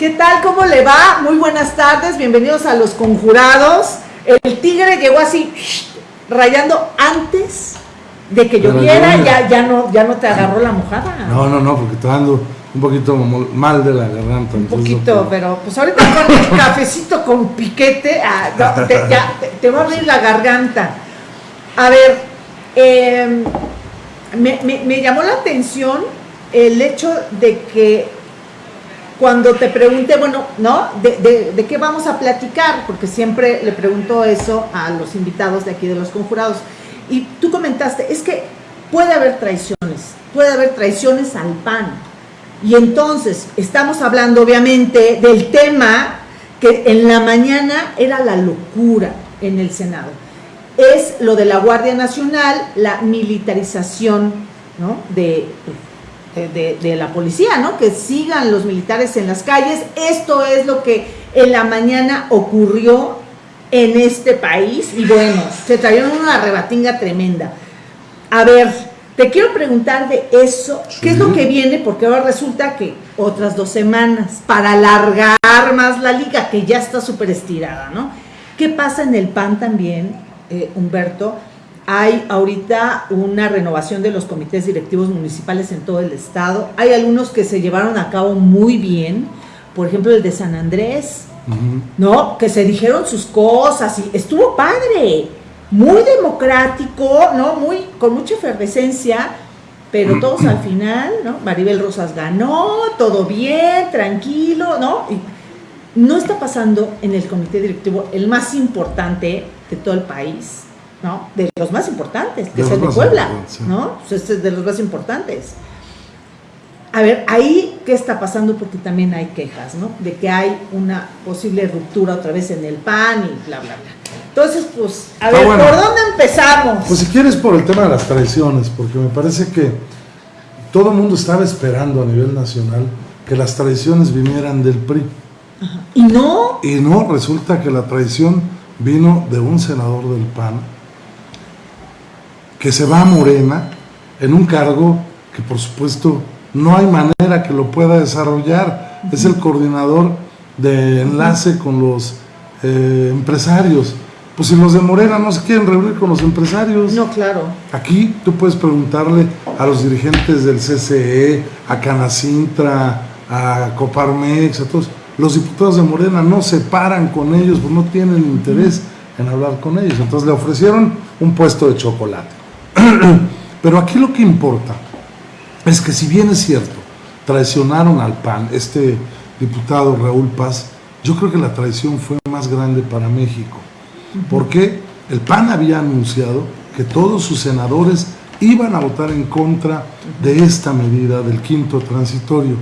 ¿Qué tal? ¿Cómo le va? Muy buenas tardes, bienvenidos a Los Conjurados. El tigre llegó así, rayando antes de que lloviera, ya, ya, no, ya no te agarró la mojada. No, no, no, porque está dando un poquito mal de la garganta. Un poquito, pero pues ahorita con el cafecito con piquete, ah, te, ya, te, va a abrir la garganta. A ver, em, me, me llamó la atención el hecho de que cuando te pregunté, bueno, ¿no? De, de, qué vamos a platicar? Porque siempre le pregunto eso a los invitados de aquí de los conjurados. Y tú comentaste, es que puede haber traiciones, puede haber traiciones al PAN. Y entonces estamos hablando obviamente del tema que en la mañana era la locura en el Senado. Es lo de la Guardia Nacional, la militarización ¿no? de de, la policía, ¿no? Que sigan los militares en las calles. Esto es lo que en la mañana ocurrió en este país y bueno, se trajeron una rebatinga tremenda. A ver, te quiero preguntar de eso, ¿qué es lo que viene? Porque ahora resulta que otras dos semanas para alargar más la liga, que ya está súper estirada, ¿no? ¿Qué pasa en el PAN también, eh, Humberto? Hay ahorita una renovación de los comités directivos municipales en todo el estado. Hay algunos que se llevaron a cabo muy bien, por ejemplo el de San Andrés, ¿no? Que se dijeron sus cosas y estuvo padre, muy democrático, ¿no? Muy, con mucha efervescencia, pero todos al final, ¿no? Maribel Rosas ganó, todo bien, tranquilo, ¿no? Y no está pasando en el comité directivo el más importante de todo el país ¿no? De los más importantes, que es el de Puebla, ¿no? Pues este es de los más importantes. A ver, ahí, ¿qué está pasando? Porque también hay quejas, ¿no? De que hay una posible ruptura otra vez en el PAN y bla, bla, bla. Entonces, pues, a ver, ¿por dónde empezamos? Pues si quieres por el tema de las traiciones, porque me parece que todo el mundo estaba esperando a nivel nacional que las traiciones vinieran del PRI. ¿Y no? Y no, resulta que la traición vino de un senador del PAN que se va a Morena en un cargo que por supuesto no hay manera que lo pueda desarrollar. Es el coordinador de enlace con los eh, empresarios. Pues si los de Morena no se quieren reunir con los empresarios. No, claro. Aquí tú puedes preguntarle a los dirigentes del CCE, a Canacintra, a Coparmex, a todos. Los diputados de Morena no se paran con ellos, pues no tienen interés en hablar con ellos. Entonces le ofrecieron un puesto de chocolate. Pero aquí lo que importa es que si bien es cierto, traicionaron al PAN, este diputado Raúl Paz, yo creo que la traición fue más grande para México, porque el PAN había anunciado que todos sus senadores iban a votar en contra de esta medida del quinto transitorio.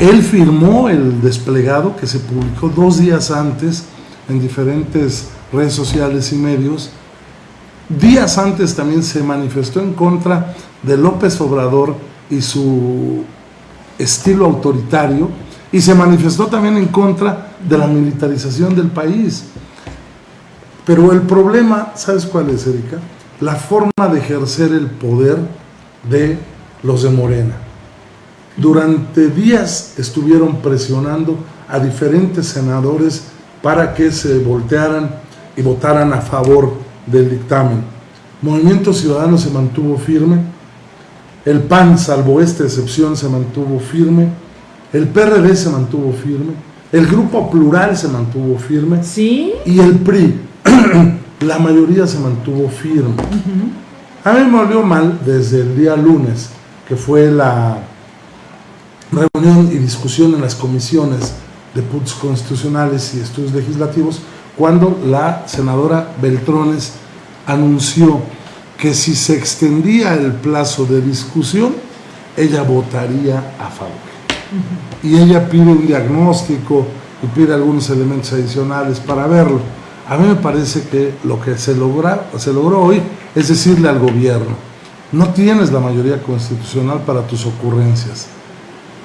Él firmó el desplegado que se publicó dos días antes en diferentes redes sociales y medios, Días antes también se manifestó en contra de López Obrador y su estilo autoritario y se manifestó también en contra de la militarización del país. Pero el problema, ¿sabes cuál es, Erika? La forma de ejercer el poder de los de Morena. Durante días estuvieron presionando a diferentes senadores para que se voltearan y votaran a favor del dictamen. Movimiento Ciudadano se mantuvo firme, el PAN, salvo esta excepción, se mantuvo firme, el PRD se mantuvo firme, el Grupo Plural se mantuvo firme ¿Sí? y el PRI, la mayoría se mantuvo firme. A mí me volvió mal desde el día lunes, que fue la reunión y discusión en las comisiones de puntos constitucionales y estudios legislativos, cuando la senadora Beltrones anunció que si se extendía el plazo de discusión, ella votaría a favor. Y ella pide un diagnóstico y pide algunos elementos adicionales para verlo. A mí me parece que lo que se, logra, se logró hoy es decirle al gobierno, no tienes la mayoría constitucional para tus ocurrencias,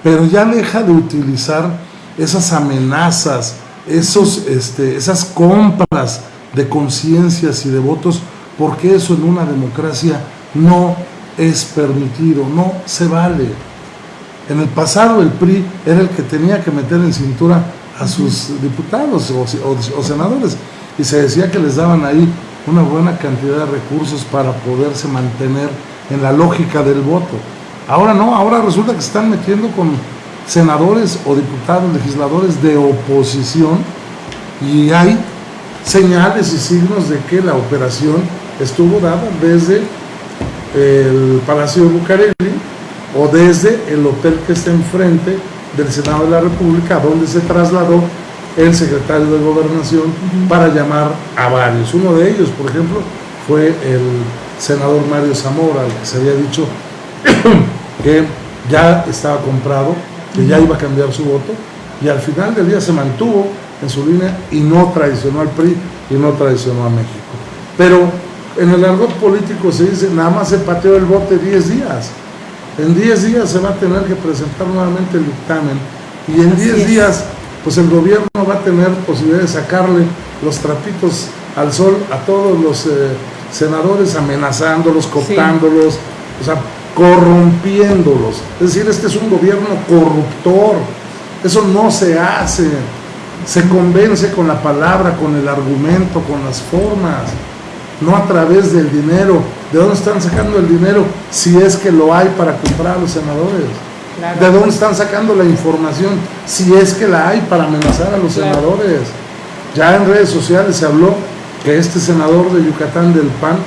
pero ya deja de utilizar esas amenazas, esos, este, esas compras de conciencias y de votos, porque eso en una democracia no es permitido, no se vale. En el pasado el PRI era el que tenía que meter en cintura a sus diputados o, senadores y se decía que les daban ahí una buena cantidad de recursos para poderse mantener en la lógica del voto. Ahora no, ahora resulta que se están metiendo con senadores o diputados, legisladores de oposición y hay señales y signos de que la operación estuvo dada desde el Palacio de Bucareli o desde el hotel que está enfrente del Senado de la República, donde se trasladó el secretario de Gobernación para llamar a varios. Uno de ellos, por ejemplo, fue el senador Mario Zamora, al que se había dicho que ya estaba comprado, que ya iba a cambiar su voto, y al final del día se mantuvo en su línea y no traicionó al PRI y no traicionó a México. Pero en el argot político se dice, nada más se pateó el bote 10 días. En 10 días se va a tener que presentar nuevamente el dictamen y en 10 días pues el gobierno va a tener posibilidad de sacarle los trapitos al sol a todos los eh, senadores amenazándolos, cooptándolos, o sea, corrompiéndolos. Es decir, este es un gobierno corruptor. Eso no se hace. Se convence con la palabra, con el argumento, con las formas no a través del dinero. ¿De dónde están sacando el dinero si es que lo hay para comprar a los senadores? ¿De dónde están sacando la información si es que la hay para amenazar a los senadores? Ya en redes sociales se habló que este senador de Yucatán del PAN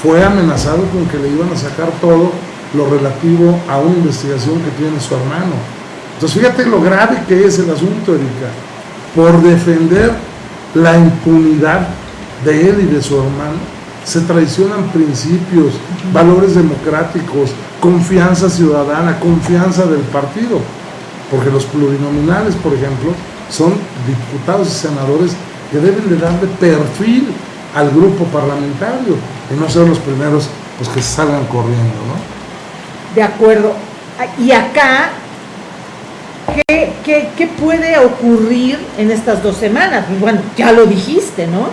fue amenazado con que le iban a sacar todo lo relativo a una investigación que tiene su hermano. Entonces fíjate lo grave que es el asunto, Erika. Por defender la impunidad de él y de su hermano, se traicionan principios, valores democráticos, confianza ciudadana, confianza del partido. Porque los plurinominales, por ejemplo, son diputados y senadores que deben de darle perfil al grupo parlamentario y no ser los primeros pues, que salgan corriendo. ¿no? De acuerdo. Y acá, ¿qué, qué, qué puede ocurrir en estas dos semanas? Bueno, ya lo dijiste, ¿no?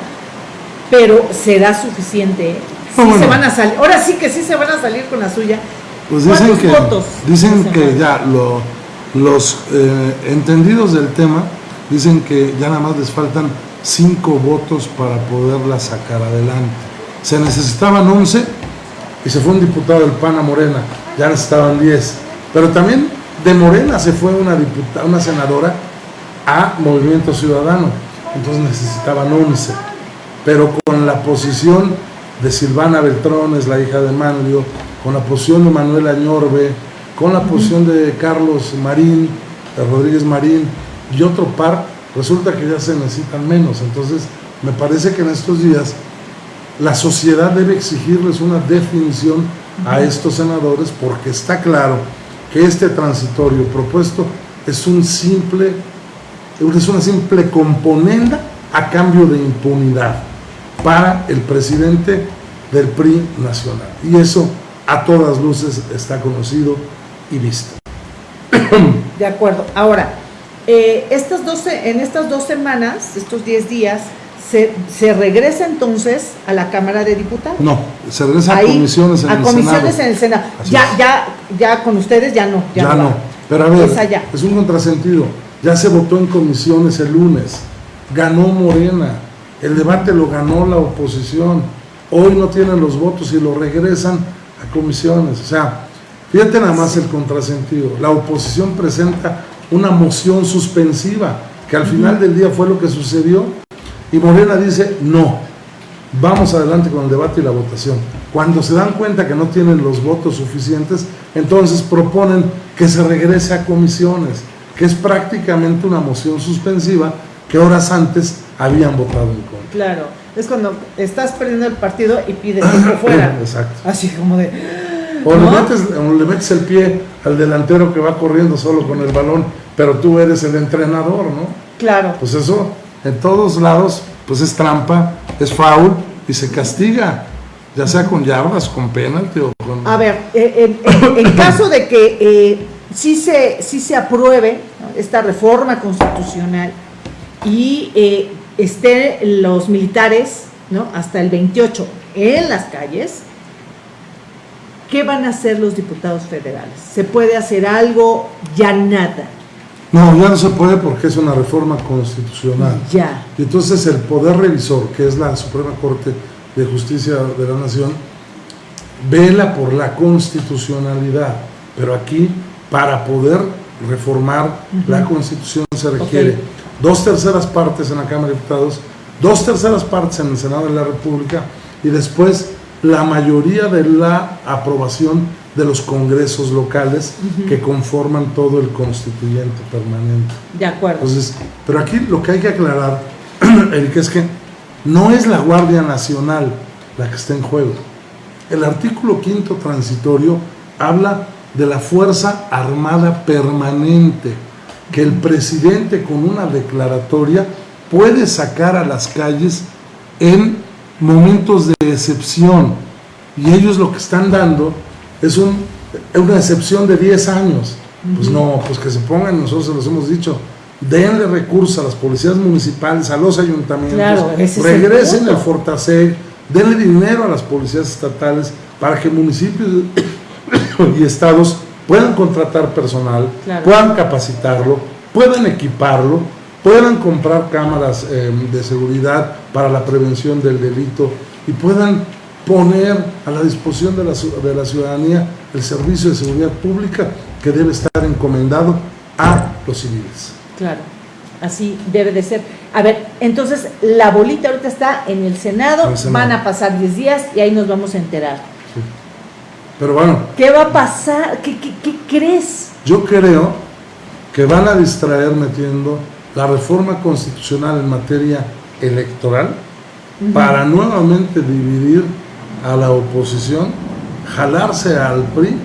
pero será suficiente. Sí se van a salir, ahora sí que sí se van a salir con la suya. Pues dicen que, dicen que ya los eh, entendidos del tema dicen que ya nada más les faltan cinco votos para poderla sacar adelante. Se necesitaban 11 y se fue un diputado del PAN a Morena, ya necesitaban 10. Pero también de Morena se fue una, diputada, una senadora a Movimiento Ciudadano, entonces necesitaban 11 pero con la posición de Silvana Beltrones, la hija de Manlio, con la posición de Manuel Añorbe, con la posición de Carlos Marín, de Rodríguez Marín y otro par, resulta que ya se necesitan menos. Entonces, me parece que en estos días la sociedad debe exigirles una definición a estos senadores porque está claro que este transitorio propuesto es un simple es una simple componenda a cambio de impunidad para el presidente del PRI nacional. Y eso a todas luces está conocido y visto. De acuerdo. Ahora, eh, estas 12, en estas dos semanas, estos 10 días, se, se, regresa entonces a la Cámara de Diputados. No, se regresa a comisiones en a comisiones en el Senado. Ya, ya, ya con ustedes ya no. Ya, no. Pero a ver, es un contrasentido. Ya se votó en comisiones el lunes. Ganó Morena el debate lo ganó la oposición. Hoy no tienen los votos y lo regresan a comisiones. O sea, fíjate nada más el contrasentido. La oposición presenta una moción suspensiva, que al final del día fue lo que sucedió, y Morena dice, no, vamos adelante con el debate y la votación. Cuando se dan cuenta que no tienen los votos suficientes, entonces proponen que se regrese a comisiones, que es prácticamente una moción suspensiva que horas antes habían votado en contra. Claro, es cuando estás perdiendo el partido y pides que fuera. Exacto. Así como de... O, le metes, el pie al delantero que va corriendo solo con el balón, pero tú eres el entrenador, ¿no? Claro. Pues eso, en todos lados, pues es trampa, es foul y se castiga, ya sea con yardas, con penalti o con... A ver, eh, en, caso de que eh, sí, se, sí se apruebe esta reforma constitucional, y eh, estén los militares ¿no? hasta el 28 en las calles, ¿qué van a hacer los diputados federales? ¿Se puede hacer algo? Ya nada. No, ya no se puede porque es una reforma constitucional. Ya. Y entonces el Poder Revisor, que es la Suprema Corte de Justicia de la Nación, vela por la constitucionalidad. Pero aquí, para poder reformar la Constitución se requiere dos terceras partes en la Cámara de Diputados, dos terceras partes en el Senado de la República y después la mayoría de la aprobación de los congresos locales que conforman todo el constituyente permanente. De acuerdo. Entonces, pero aquí lo que hay que aclarar, Erika, es que no es la Guardia Nacional la que está en juego. El artículo quinto transitorio habla de la Fuerza Armada Permanente, que el presidente con una declaratoria puede sacar a las calles en momentos de excepción. Y ellos lo que están dando es un- una excepción de 10 años. Pues no, pues que se pongan, nosotros se los hemos dicho, denle recursos a las policías municipales, a los ayuntamientos, Claro, regresen el Fortaseg, denle dinero a las policías estatales para que municipios y estados puedan contratar personal, Claro. puedan capacitarlo, puedan equiparlo, puedan comprar cámaras eh, de seguridad para la prevención del delito y puedan poner a la disposición de la, de la ciudadanía el servicio de seguridad pública que debe estar encomendado a los civiles. Claro, así debe de ser. A ver, entonces la bolita ahorita está en el Senado, En el Senado. van a pasar 10 días y ahí nos vamos a enterar. Sí. Pero bueno, ¿Qué va a pasar? ¿Qué, qué, qué crees? Yo creo que van a distraer metiendo la reforma constitucional en materia electoral para nuevamente dividir a la oposición, jalarse al PRI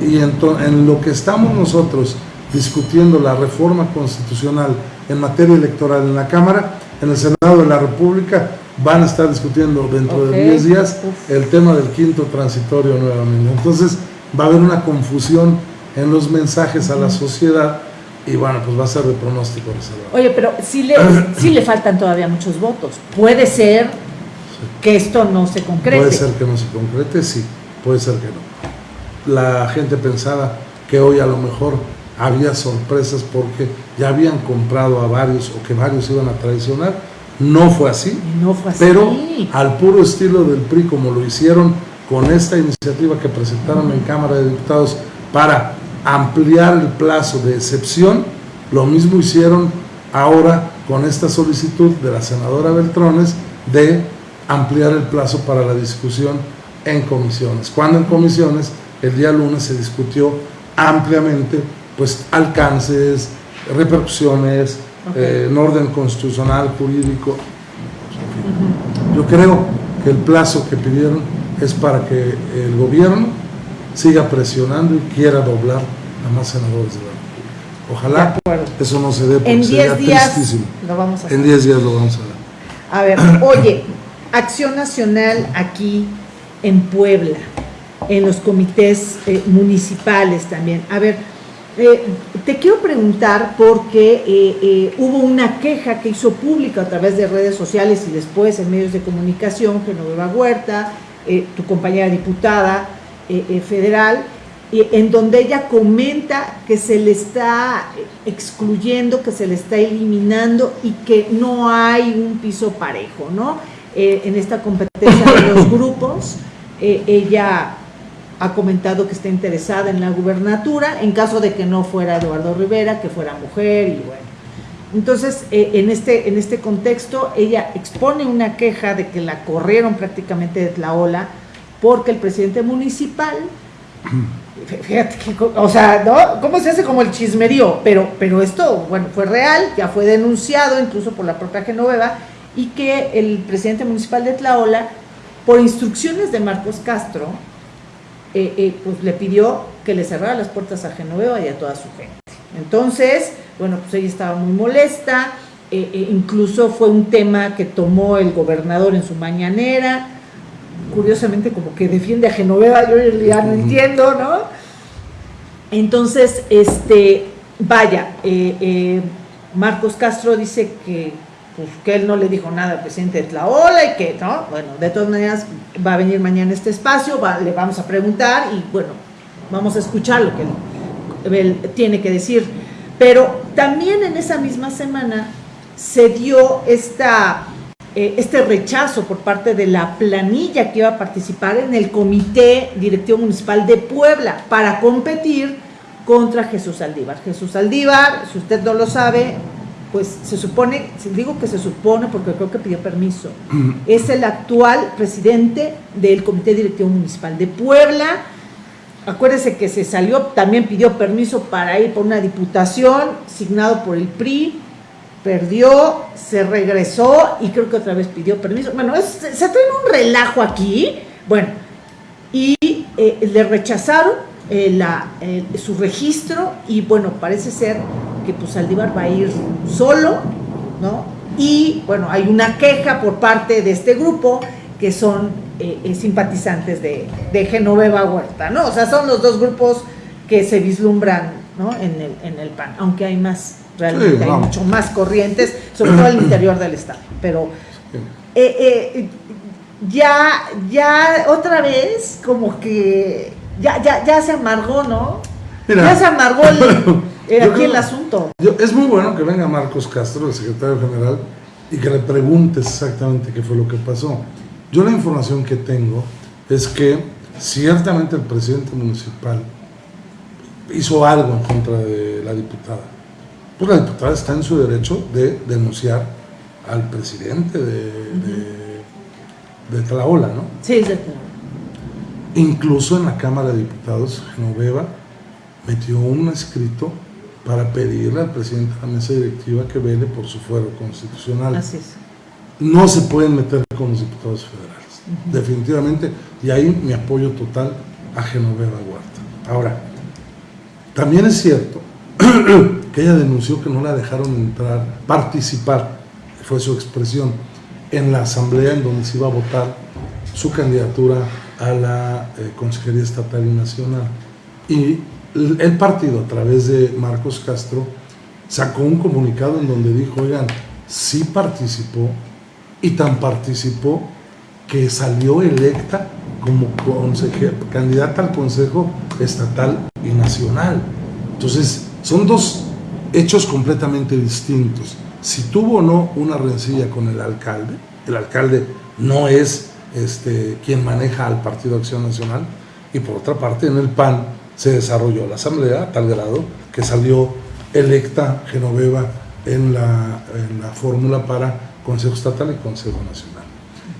y ento- en lo que estamos nosotros discutiendo la reforma constitucional en materia electoral en la Cámara, en el Senado de la República van a estar discutiendo dentro Ok. de 10 días el tema del quinto transitorio nuevamente. Entonces va a haber una confusión en los mensajes a la sociedad y bueno, pues va a ser de pronóstico reservado. Oye, pero sí le, sí le faltan todavía muchos votos. Puede ser que esto no se concrete. Puede ser que no se concrete, sí, puede ser que no. La gente pensaba que hoy a lo mejor había sorpresas porque ya habían comprado a varios o que varios iban a traicionar. No fue así, No fue así. pero al puro estilo del PRI, como lo hicieron con esta iniciativa que presentaron en Cámara de Diputados para ampliar el plazo de excepción, lo mismo hicieron ahora con esta solicitud de la senadora Beltrones de ampliar el plazo para la discusión en comisiones. Cuando en comisiones el día lunes se discutió ampliamente pues alcances, repercusiones, Ok. eh, en orden constitucional, jurídico. Yo creo que el plazo que pidieron es para que el gobierno siga presionando y quiera doblar a más senadores de la. De Ojalá eso no se dé porque En sería 10 días tristísimo. lo vamos a hacer. En 10 días lo vamos a ver. A ver, oye, Acción Nacional aquí en Puebla, en los comités eh, municipales también. A ver, eh, te quiero preguntar porque eh, hubo una queja que hizo pública a través de redes sociales y después en medios de comunicación, Genoveva Huerta, tu compañera diputada federal, en donde ella comenta que se le está excluyendo, que se le está eliminando y que no hay un piso parejo, ¿no? Eh, en esta competencia de los grupos, eh, ella ha comentado que está interesada en la gubernatura en caso de que no fuera Eduardo Rivera, que fuera mujer y bueno. Entonces, eh, en, este, en este contexto, ella expone una queja de que la corrieron prácticamente de Tlaola porque el presidente municipal Fíjate que, o sea, ¿no? ¿Cómo se hace como el chismerío? Pero, pero esto, bueno, fue real, ya fue denunciado incluso por la propia Genoveva, y que el presidente municipal de Tlaola, por instrucciones de Marcos Castro, eh, eh, pues le pidió que le cerrara las puertas a Genoveva y a toda su gente. Entonces, bueno, pues ella estaba muy molesta, eh, incluso fue un tema que tomó el gobernador en su mañanera, curiosamente como que defiende a Genoveva, yo ya no entiendo, ¿no? Entonces, este, vaya, Marcos Castro dice que pues que él no le dijo nada al presidente de Tlaola y que, ¿no? Bueno, de todas maneras va a venir mañana este espacio, le vamos a preguntar y bueno, vamos a escuchar lo que él, tiene que decir. Pero también en esa misma semana se dio esta, eh, este rechazo por parte de la planilla que iba a participar en el Comité Directivo Municipal de Puebla para competir contra Jesús Aldívar. Jesús Aldívar, si usted no lo sabe, pues se supone, digo que se supone porque creo que pidió permiso, es el actual presidente del Comité Directivo Municipal de Puebla. Acuérdese que se salió, también pidió permiso para ir por una diputación, signado por el PRI, perdió, se regresó y creo que otra vez pidió permiso. Bueno, se trae un relajo aquí, bueno, y eh, le rechazaron eh, la, eh, su registro y bueno, parece ser que pues Saldívar va a ir solo, ¿no? Y bueno, hay una queja por parte de este grupo que son eh, eh, simpatizantes de, de, Genoveva Huerta, ¿no? O sea, son los dos grupos que se vislumbran, ¿no? En el, en el PAN, aunque hay más, realmente hay mucho más corrientes, sobre todo al interior del Estado, pero eh, ya, ya otra vez como que ya, ya, ya se amargó, ¿no? ya se amargó el, Eh, aquí el asunto. es muy bueno que venga Marcos Castro, el secretario general, y que le preguntes exactamente qué fue lo que pasó. Yo la información que tengo es que ciertamente el presidente municipal hizo algo en contra de la diputada. Pues la diputada está en su derecho de denunciar al presidente de, de, de Tlaola, ¿no? Sí, de Incluso en la Cámara de Diputados, Genoveva metió un escrito para pedirle al presidente de la mesa directiva que vele por su fuero constitucional. Así es. No se pueden meter con los diputados federales, definitivamente, y ahí mi apoyo total a Genoveva Huerta. Ahora, también es cierto que ella denunció que no la dejaron entrar, participar, fue su expresión, en la asamblea en donde se iba a votar su candidatura a la eh, Consejería Estatal y Nacional. Y el partido a través de Marcos Castro sacó un comunicado en donde dijo, oigan, sí participó y tan participó que salió electa como candidata al Consejo Estatal y Nacional. Entonces, son dos hechos completamente distintos. Si tuvo o no una rencilla con el alcalde, el alcalde no es este, quien maneja al Partido Acción Nacional, y por otra parte en el PAN se desarrolló la asamblea a tal grado que salió electa Genoveva en la, fórmula para Consejo Estatal y Consejo Nacional.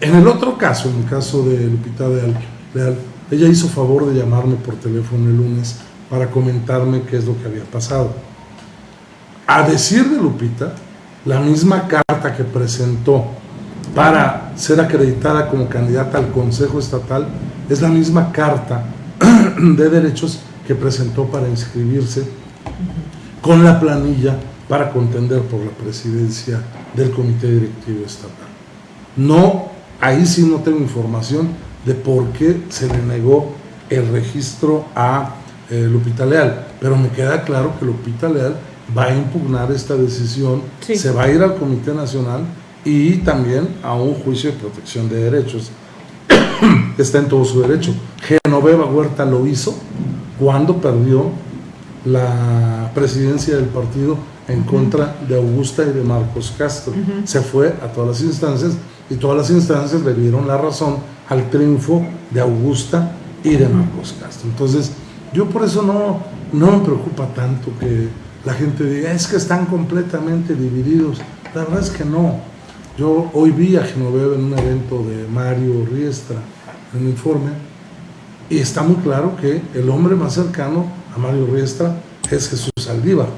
En el otro caso, en el caso de Lupita Leal, ella hizo favor de llamarme por teléfono el lunes para comentarme qué es lo que había pasado. A decir de Lupita, la misma carta que presentó para ser acreditada como candidata al Consejo Estatal es la misma carta de derechos que presentó para inscribirse con la planilla para contender por la presidencia del Comité Directivo Estatal. No, ahí sí no tengo información de por qué se le negó el registro a eh, Lupita Leal, pero me queda claro que Lupita Leal va a impugnar esta decisión, se va a ir al Comité Nacional y también a un juicio de protección de derechos. Está en todo su derecho. Genoveva Huerta lo hizo, cuando perdió la presidencia del partido en contra de Augusta y de Marcos Castro. Se fue a todas las instancias y todas las instancias le dieron la razón al triunfo de Augusta y de Marcos Castro. Entonces, yo por eso no, no me preocupa tanto que la gente diga, es que están completamente divididos. La verdad es que no. Yo hoy vi a Genoveva en un evento de Mario Riestra, en el informe, y está muy claro que el hombre más cercano a Mario Riestra es Jesús Aldívar.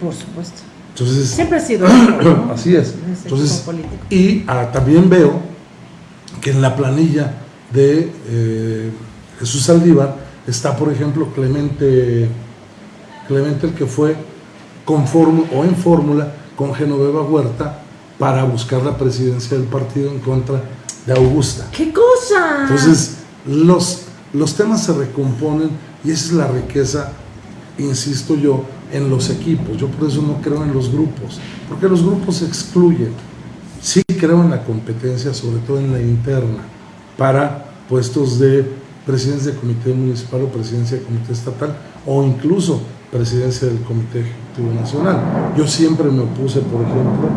Por supuesto. Entonces, Siempre ha sido así es. Entonces, y ah, también veo que en la planilla de eh, Jesús Aldívar está, por ejemplo, Clemente, Clemente el que fue con o en fórmula con Genoveva Huerta para buscar la presidencia del partido en contra de Augusta. ¡Qué cosa! Entonces, los los temas se recomponen y esa es la riqueza, insisto yo, en los equipos. Yo por eso no creo en los grupos, porque los grupos excluyen. Sí creo en la competencia, sobre todo en la interna, para puestos de presidencia de comité municipal o presidencia de comité estatal o incluso presidencia del comité ejecutivo nacional. Yo siempre me opuse, por ejemplo,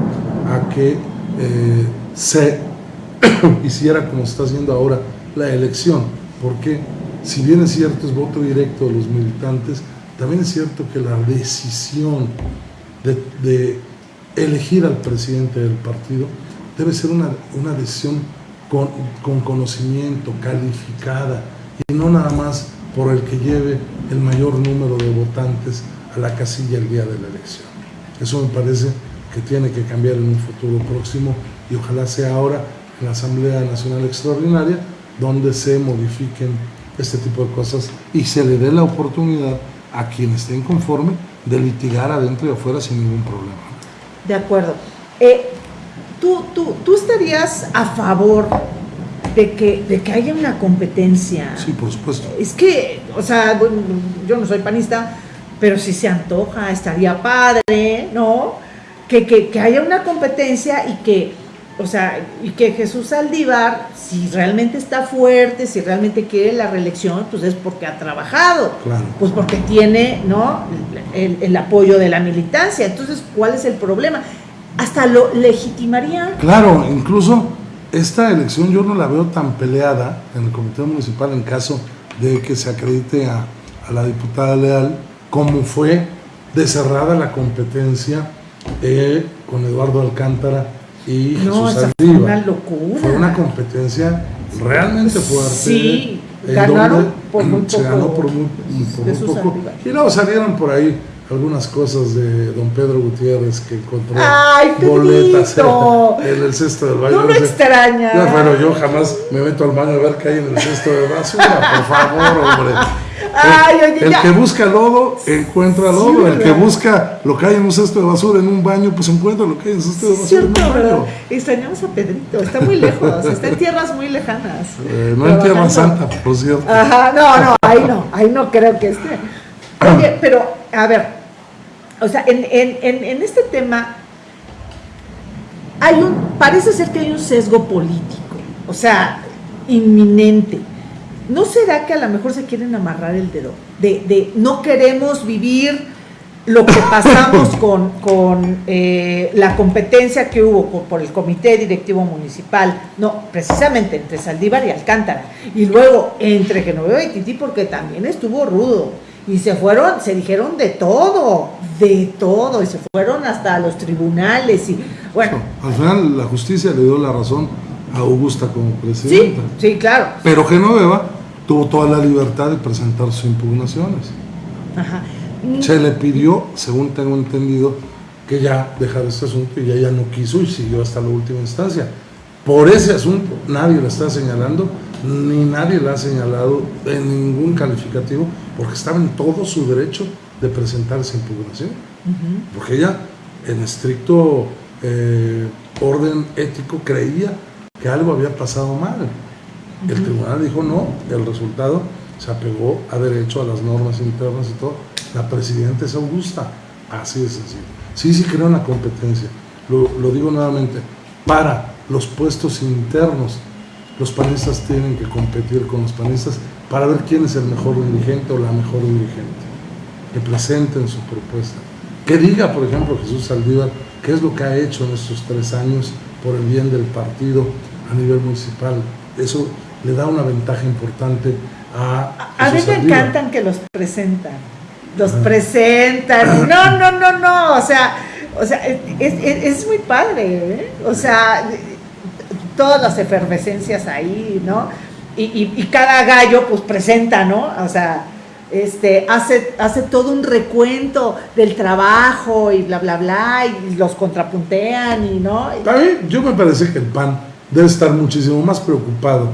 a que eh, se hiciera como está haciendo ahora la elección, porque si bien es cierto es voto directo de los militantes, también es cierto que la decisión de, elegir al presidente del partido debe ser una, decisión con, con, conocimiento, calificada, y no nada más por el que lleve el mayor número de votantes a la casilla el día de la elección. Eso me parece que tiene que cambiar en un futuro próximo y ojalá sea ahora la Asamblea Nacional Extraordinaria donde se modifiquen este tipo de cosas y se le dé la oportunidad a quien esté inconforme de litigar adentro y afuera sin ningún problema. De acuerdo. Eh, ¿tú, tú, tú estarías a favor de que, de que haya una competencia? Sí, por supuesto. Es que, o sea, yo no soy panista, pero si se antoja, estaría padre, ¿no? Que, que, que haya una competencia y que o sea, y que Jesús Saldívar, si realmente está fuerte, si realmente quiere la reelección, pues es porque ha trabajado, pues porque tiene, ¿no? El, apoyo de la militancia. Entonces, ¿cuál es el problema? Hasta lo legitimaría. Claro, incluso esta elección yo no la veo tan peleada en el Comité Municipal en caso de que se acredite a, la diputada Leal, como fue de cerrada la competencia eh, con Eduardo Alcántara y no, Jesús fue una locura. Fue una competencia realmente fuerte. Sí, ganaron por muy poco. Se ganó por muy, poco. Y luego salieron por ahí algunas cosas de don Pedro Gutiérrez que encontró Ay, boletas en el cesto del baño. No me extraña. Ya, bueno, yo jamás me meto al baño a ver qué hay en el cesto de basura, por favor, hombre el, que busca lodo encuentra lodo, el que busca lo que hay en un cesto de basura en un baño, pues encuentra lo que hay en un cesto de basura en un baño. Extrañamos a Pedrito, está muy lejos, está en tierras muy lejanas. Eh, no en Tierra Santa, por cierto. Ajá, no, no, ahí no, ahí no creo que esté. Oye, pero, a ver, o sea, en, en, en, en este tema hay un, parece ser que hay un sesgo político, o sea, inminente. ¿No será que a lo mejor se quieren amarrar el dedo? De, no queremos vivir lo que pasamos con, eh, la competencia que hubo por, el Comité Directivo Municipal, no, precisamente entre Saldívar y Alcántara, y luego entre Genoveva y Tití, porque también estuvo rudo, y se fueron, se dijeron de todo, de todo, y se fueron hasta los tribunales, y bueno. al final la justicia le dio la razón a Augusta como presidenta. Sí, sí, claro. Pero Genoveva tuvo toda la libertad de presentar sus impugnaciones. Se le pidió, según tengo entendido, que ya dejara este asunto y ella no quiso y siguió hasta la última instancia. Por ese asunto nadie la está señalando, ni nadie la ha señalado en ningún calificativo, porque estaba en todo su derecho de presentar esa impugnación. Porque ella, en estricto eh, orden ético, creía que algo había pasado mal. El tribunal dijo no, el resultado se apegó a derecho, a las normas internas y todo. La presidenta es Augusta, así de sencillo. Sí, sí creo en la competencia. Lo, lo digo nuevamente, para los puestos internos, los panistas tienen que competir con los panistas para ver quién es el mejor dirigente o la mejor dirigente. Que presenten su propuesta. Que diga, por ejemplo, Jesús Saldívar, qué es lo que ha hecho en estos tres años por el bien del partido a nivel municipal. Eso le da una ventaja importante a... A mí me encantan que los presentan, los presentan, no, no, no, no, o sea, o sea es, muy padre, ¿eh? o sea, todas las efervescencias ahí, ¿no? Y, y, cada gallo pues presenta, ¿no? O sea, este, hace, hace todo un recuento del trabajo y bla, bla, bla, y los contrapuntean y, ¿no? A mí, yo me parece que el PAN debe estar muchísimo más preocupado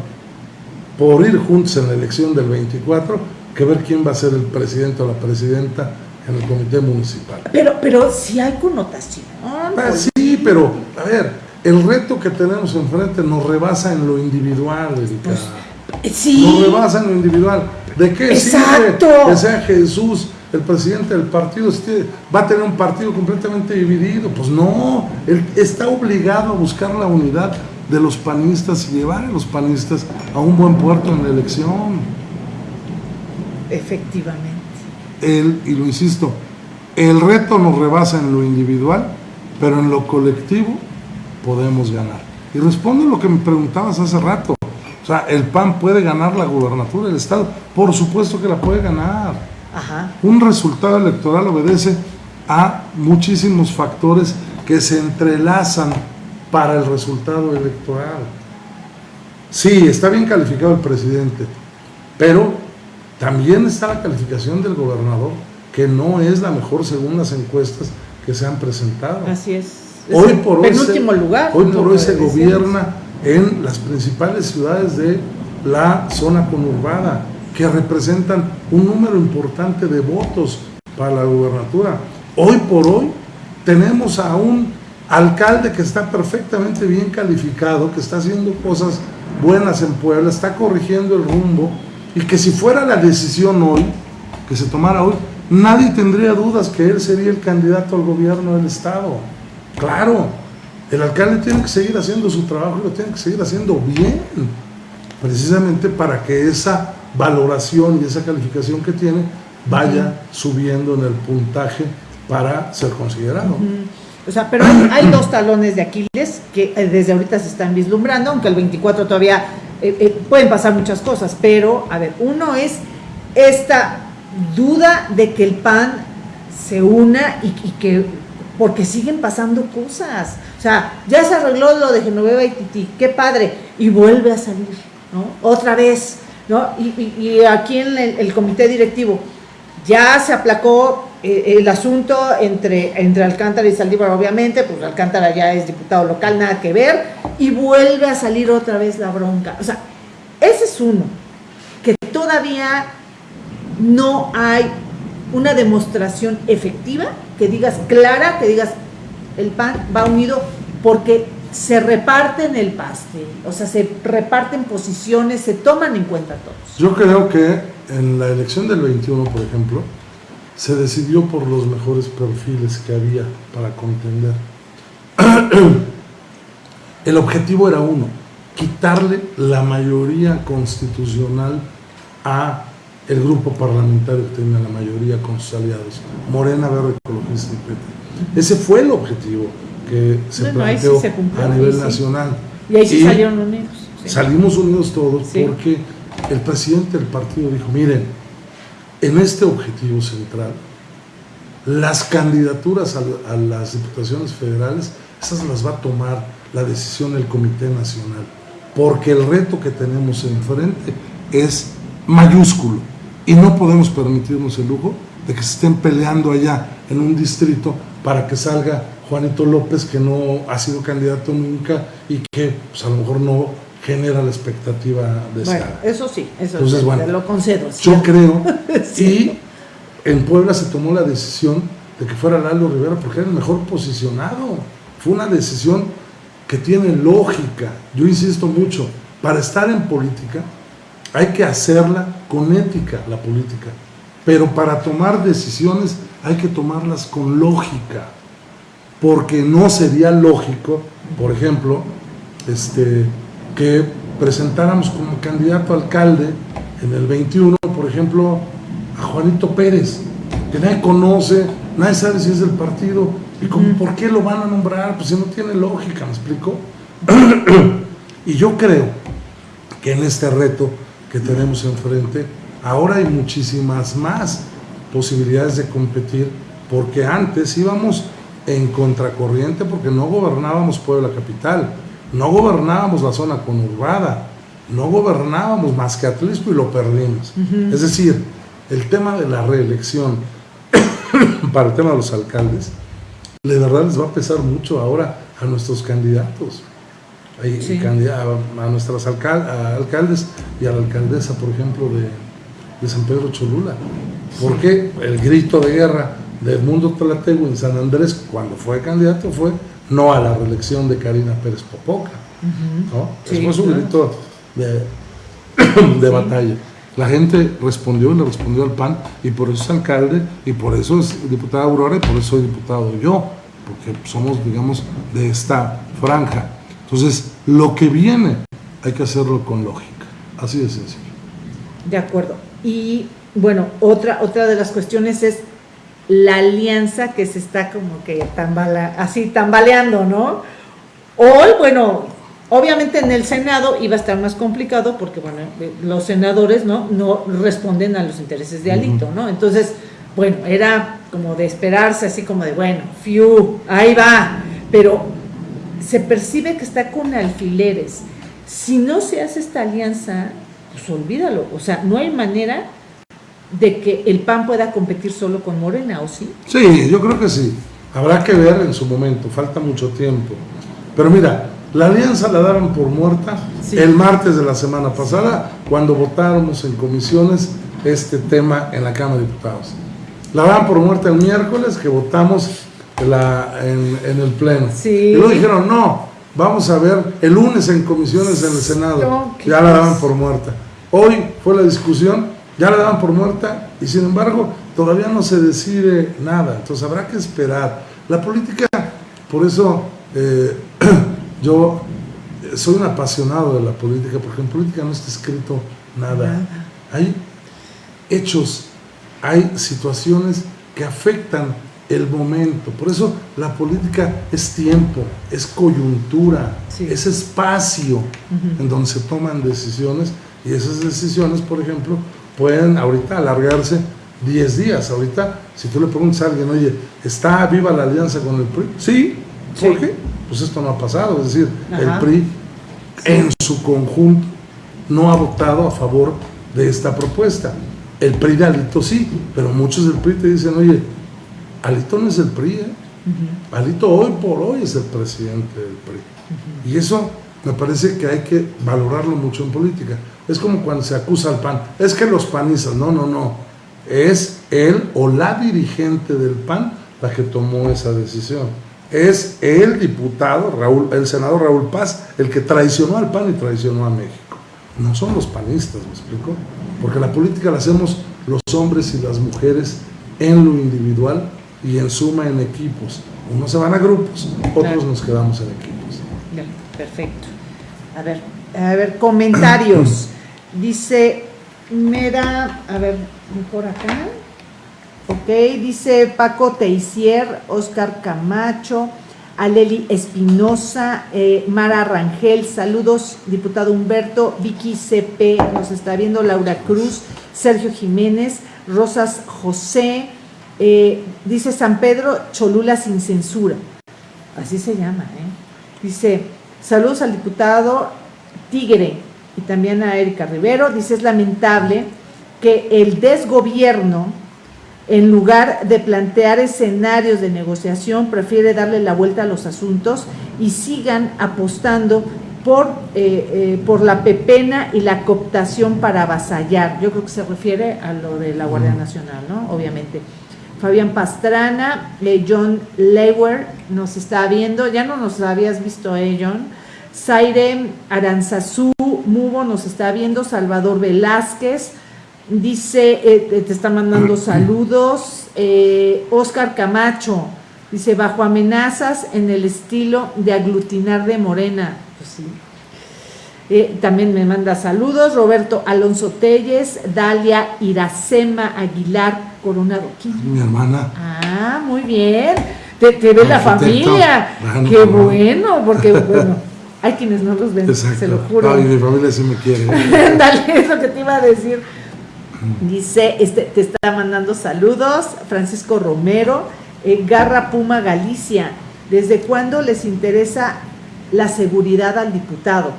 por ir juntos en la elección del 24 que ver quién va a ser el presidente o la presidenta en el comité municipal. Pero, pero si hay connotación. Ah, sí, pero a ver, el reto que tenemos enfrente nos rebasa en lo individual, pues, sí. Nos rebasa en lo individual. ¿De qué Exacto. que sea Jesús el presidente del partido va a tener un partido completamente dividido. Pues no, él está obligado a buscar la unidad de los panistas y llevar a los panistas a un buen puerto en la elección. Efectivamente. Él, y lo insisto, el reto nos rebasa en lo individual, pero en lo colectivo podemos ganar. Y respondo a lo que me preguntabas hace rato. O sea, el PAN puede ganar la gubernatura del Estado. Por supuesto que la puede ganar. Un resultado electoral obedece a muchísimos factores que se entrelazan para el resultado electoral. Sí, está bien calificado el presidente, pero también está la calificación del gobernador, que no es la mejor según las encuestas que se han presentado. Así es. hoy por hoy lugar. Hoy por hoy se gobierna en las principales ciudades de la zona conurbada, que representan un número importante de votos para la gubernatura. Hoy por hoy tenemos a un alcalde que está perfectamente bien calificado, que está haciendo cosas buenas en Puebla, está corrigiendo el rumbo y que si fuera la decisión hoy, que se tomara hoy, nadie tendría dudas que él sería el candidato al gobierno del Estado. Claro, el alcalde tiene que seguir haciendo su trabajo y lo tiene que seguir haciendo bien, precisamente para que esa valoración y esa calificación que tiene vaya subiendo en el puntaje para ser considerado. O sea, pero hay, dos talones de Aquiles que eh, desde ahorita se están vislumbrando, aunque el 24 todavía eh, eh, pueden pasar muchas cosas, pero a ver, uno es esta duda de que el PAN se una y, que porque siguen pasando cosas. O sea, ya se arregló lo de Genoveva y Titi, qué padre, y vuelve a salir, ¿no? Otra vez, ¿no? Y, aquí en el comité directivo ya se aplacó eh, el asunto entre, entre Alcántara y Saldívar, obviamente, pues Alcántara ya es diputado local, nada que ver, y vuelve a salir otra vez la bronca. O sea, ese es uno, que todavía no hay una demostración efectiva, que digas clara, que digas el PAN va unido porque se reparten el pastel, o sea, se reparten posiciones, se toman en cuenta todos. Yo creo que en la elección del 21, por ejemplo, se decidió por los mejores perfiles que había para contender. El objetivo era uno, quitarle la mayoría constitucional a el grupo parlamentario que tenía la mayoría con sus aliados, Morena, Verde, Ecologista y PT. Ese fue el objetivo que se planteó a nivel nacional. Y ahí sí salieron unidos. Salimos unidos todos porque el presidente del partido dijo, miren, en este objetivo central, las candidaturas a, las diputaciones federales, esas las va a tomar la decisión del Comité Nacional, porque el reto que tenemos enfrente es mayúsculo y no podemos permitirnos el lujo de que se estén peleando allá en un distrito para que salga Juanito López, que no ha sido candidato nunca y que pues, a lo mejor no genera la expectativa de bueno, Eso sí, eso Entonces, bueno, lo concedo. Yo creo, y en Puebla se tomó la decisión de que fuera Lalo Rivera porque era el mejor posicionado. Fue una decisión que tiene lógica. Yo insisto mucho, para estar en política hay que hacerla con ética, la política. Pero para tomar decisiones hay que tomarlas con lógica. Porque no sería lógico, por ejemplo, este, que presentáramos como candidato a alcalde en el 21, por ejemplo, a Juanito Pérez, que nadie conoce, nadie sabe si es del partido, y como, ¿por qué lo van a nombrar? Pues si no tiene lógica, ¿me explico? y yo creo que en este reto que tenemos enfrente, ahora hay muchísimas más posibilidades de competir, porque antes íbamos en contracorriente porque no gobernábamos Puebla Capital, no gobernábamos la zona conurbada, no gobernábamos más que Atlisco y lo perdimos. Es decir, el tema de la reelección para el tema de los alcaldes, de verdad les va a pesar mucho ahora a nuestros candidatos, a, nuestros alcaldes y a la alcaldesa, por ejemplo, de, de San Pedro Cholula. Porque el grito de guerra de Edmundo Tlatego en San Andrés, cuando fue candidato, fue no a la reelección de Karina Pérez Popoca. ¿no? fue su grito de, de batalla. La gente respondió y le respondió al PAN y por eso es alcalde y por eso es diputada Aurora y por eso soy diputado yo, porque somos, digamos, de esta franja. Entonces, lo que viene hay que hacerlo con lógica, así de sencillo. De acuerdo. Y bueno, otra, otra de las cuestiones es la alianza que se está como que así tambaleando, ¿no? Hoy, bueno, obviamente en el Senado iba a estar más complicado porque, bueno, los senadores, ¿no? No responden a los intereses de Alito, ¿no? Entonces, bueno, era como de esperarse, así como de, bueno, fiu, ahí va, pero se percibe que está con alfileres. Si no se hace esta alianza, pues olvídalo, o sea, no hay manera de que el PAN pueda competir solo con Morena, ¿o sí? Sí, yo creo que sí. Habrá que ver en su momento, falta mucho tiempo. Pero mira, la alianza la daban por muerta el martes de la semana pasada, cuando votáramos en comisiones este tema en la Cámara de Diputados. La daban por muerta el miércoles que votamos la, en, el Pleno. Y luego dijeron, no, vamos a ver el lunes en comisiones en el Senado. ya la daban por muerta. Hoy fue la discusión ya la daban por muerta y sin embargo todavía no se decide nada, entonces habrá que esperar. La política, por eso eh, yo soy un apasionado de la política, porque en política no está escrito nada. Hay hechos, hay situaciones que afectan el momento. Por eso la política es tiempo, es coyuntura, es espacio en donde se toman decisiones y esas decisiones, por ejemplo, pueden ahorita alargarse 10 días. Ahorita, si tú le preguntas a alguien, oye, ¿está viva la alianza con el PRI? Sí. ¿Por qué? Pues esto no ha pasado. Es decir, el PRI en su conjunto no ha votado a favor de esta propuesta. El PRI de Alito sí, pero muchos del PRI te dicen, oye, Alito no es el PRI, ¿eh? Alito hoy por hoy es el presidente del PRI. Y eso me parece que hay que valorarlo mucho en política. Es como cuando se acusa al PAN. Es que los panistas, no, no, no. Es él o la dirigente del PAN la que tomó esa decisión. Es el diputado, Raúl, el senador Raúl Paz, el que traicionó al PAN y traicionó a México. No son los panistas, ¿me explico? Porque la política la hacemos los hombres y las mujeres en lo individual y en suma en equipos. Unos se van a grupos, otros nos quedamos en equipos. perfecto. A ver, a ver, comentarios. Dice Mera, a ver, mejor acá. Ok, dice Paco Teisier, Oscar Camacho, Aleli Espinosa, eh, Mara Rangel, saludos, diputado Humberto, Vicky CP, nos está viendo Laura Cruz, Sergio Jiménez, Rosas José, eh, dice San Pedro Cholula sin censura, así se llama, ¿eh? Dice, saludos al diputado Tigre, y también a Erika Rivero, dice es lamentable que el desgobierno, en lugar de plantear escenarios de negociación, prefiere darle la vuelta a los asuntos y sigan apostando por, eh, eh, por la pepena y la cooptación para avasallar. Yo creo que se refiere a lo de la Guardia Nacional, ¿no? Obviamente. Fabián Pastrana, eh, John Lewer nos está viendo, ya no nos habías visto, eh, John. Zaire Aranzazú Mubo nos está viendo, Salvador Velázquez, dice, eh, te está mandando saludos, eh, Oscar Camacho, dice, bajo amenazas en el estilo de aglutinar de Morena, pues sí. Eh, también me manda saludos, Roberto Alonso Telles, Dalia Iracema Aguilar Coronado. Mi hermana. Ah, muy bien. Te, ve la familia. Qué bueno, porque bueno. Hay quienes no los ven, se lo juro. Ay, mi familia sí me quiere. Dale, eso que te iba a decir. Dice, este, te está mandando saludos, Francisco Romero, eh, Garra Puma Galicia. ¿Desde cuándo les interesa la seguridad al diputado?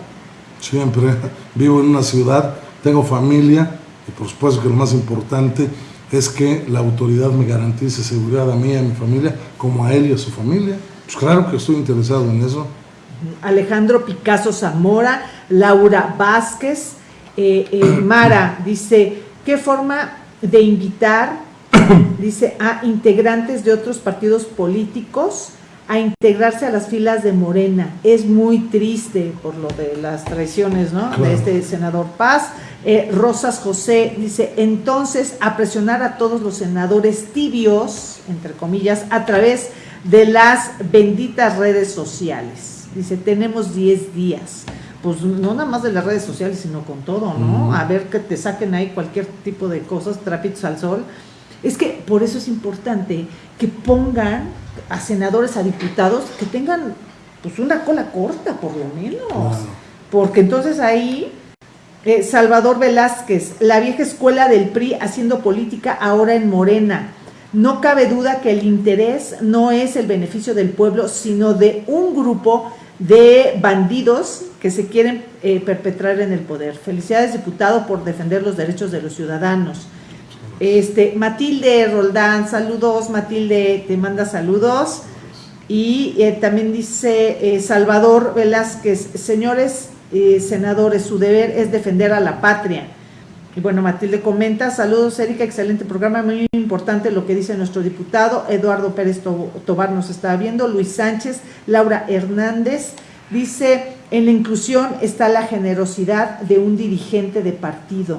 Siempre. Vivo en una ciudad, tengo familia y por supuesto que lo más importante es que la autoridad me garantice seguridad a mí y a mi familia, como a él y a su familia. Pues claro que estoy interesado en eso. Alejandro Picasso Zamora, Laura Vázquez, eh, eh, Mara dice, ¿qué forma de invitar, dice, a integrantes de otros partidos políticos a integrarse a las filas de Morena. Es muy triste por lo de las traiciones, ¿no? De este senador Paz. Eh, Rosas José dice, entonces a presionar a todos los senadores tibios, entre comillas, a través de las benditas redes sociales. Dice, tenemos 10 días. Pues no nada más de las redes sociales, sino con todo, ¿no? A ver que te saquen ahí cualquier tipo de cosas, trapitos al sol. Es que por eso es importante que pongan a senadores, a diputados, que tengan pues una cola corta, por lo menos. Porque entonces ahí, eh, Salvador Velázquez, la vieja escuela del PRI haciendo política ahora en Morena. No cabe duda que el interés no es el beneficio del pueblo, sino de un grupo de bandidos que se quieren eh, perpetrar en el poder. Felicidades, diputado, por defender los derechos de los ciudadanos. Este, Matilde Roldán, saludos, Matilde, te manda saludos. Y eh, también dice eh, Salvador Velázquez, señores eh, senadores, su deber es defender a la patria. Y bueno, Matilde comenta, saludos Erika, excelente programa, muy importante lo que dice nuestro diputado, Eduardo Pérez Tobar nos está viendo, Luis Sánchez, Laura Hernández, dice, en la inclusión está la generosidad de un dirigente de partido.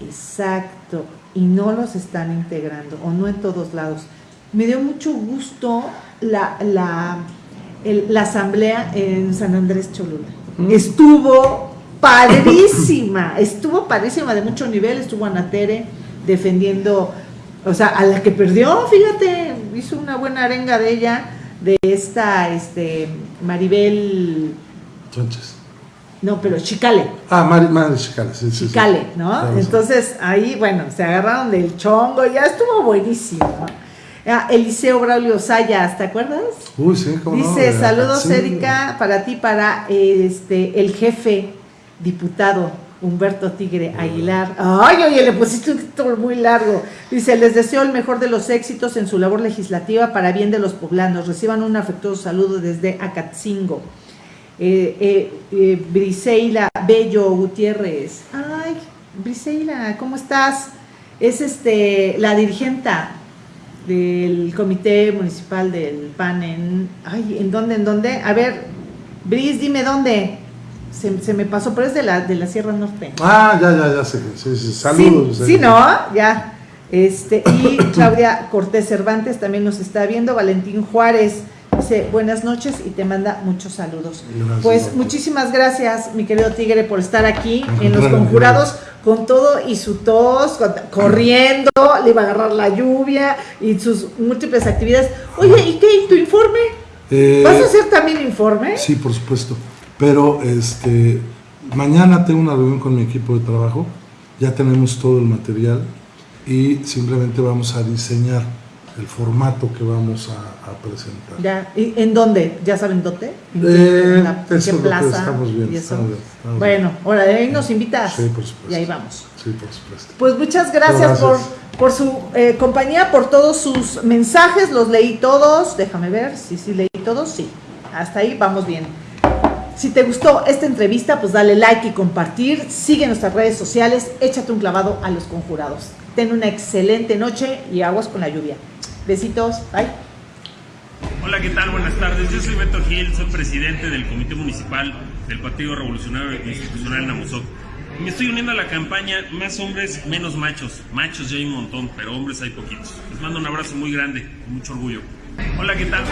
Exacto, y no los están integrando, o no en todos lados. Me dio mucho gusto la, la, la asamblea en San Andrés Cholula. Mm. Estuvo padrísima, estuvo padrísima de mucho nivel, estuvo Anatere defendiendo, o sea, a la que perdió, fíjate, hizo una buena arenga de ella, de esta este, Maribel Sánchez. No, pero Chicale. Ah, Madre, Chicale, sí, sí. Chicale, ¿no? Entonces ahí, bueno, se agarraron del chongo, ya estuvo buenísimo. Ah, Eliseo Braulio Sayas, ¿te acuerdas? Uy, sí, cómo Dice, saludos Erika, para ti, para este el jefe diputado Humberto Tigre Aguilar. Ay, oye, le pusiste un título muy largo. Dice, les deseo el mejor de los éxitos en su labor legislativa para bien de los poblanos. Reciban un afectuoso saludo desde Acatzingo eh, eh, eh, Briseila Bello Gutiérrez. Ay, Briseila, ¿cómo estás? Es este la dirigenta del comité municipal del PAN en... Ay, ¿en dónde? ¿En dónde? A ver, Bris, dime dónde. Se, me pasó, pero es de la, de la Sierra Norte. Ah, ya, ya, ya sé. Sí, sí, saludos. Sí, sí, ¿no? Ya. Este, y Claudia Cortés Cervantes también nos está viendo. Valentín Juárez Dice, buenas noches y te manda muchos saludos. pues muchísimas gracias, mi querido Tigre, por estar aquí en Los Conjurados con todo y su tos, corriendo, le iba a agarrar la lluvia y sus múltiples actividades. Oye, ¿y qué? ¿Tu informe? Eh, ¿Vas a hacer también informe? Sí, por supuesto. Pero este mañana tengo una reunión con mi equipo de trabajo, ya tenemos todo el material y simplemente vamos a diseñar el formato que vamos a, presentar. Ya, ¿Y ¿En dónde? ¿Ya saben dónde? ¿En, eh, qué, plaza? Estamos bien, bueno, ahora de ahí nos invitas. Sí, por supuesto. Y ahí vamos. Sí, por supuesto. Pues muchas gracias, por, por su eh, compañía, por todos sus mensajes, los leí todos. Déjame ver, sí, sí, leí todos, sí. Hasta ahí vamos bien. Si te gustó esta entrevista, pues dale like y compartir. Sigue nuestras redes sociales, échate un clavado a los conjurados. Ten una excelente noche y aguas con la lluvia. Besitos, bye. Hola, ¿qué tal? Buenas tardes. Yo soy Beto Gil, soy presidente del Comité Municipal del Partido Revolucionario Institucional Namusoc. Me estoy uniendo a la campaña Más hombres, menos machos. Machos ya hay un montón, pero hombres hay poquitos. Les mando un abrazo muy grande, con mucho orgullo. Hola, ¿qué tal?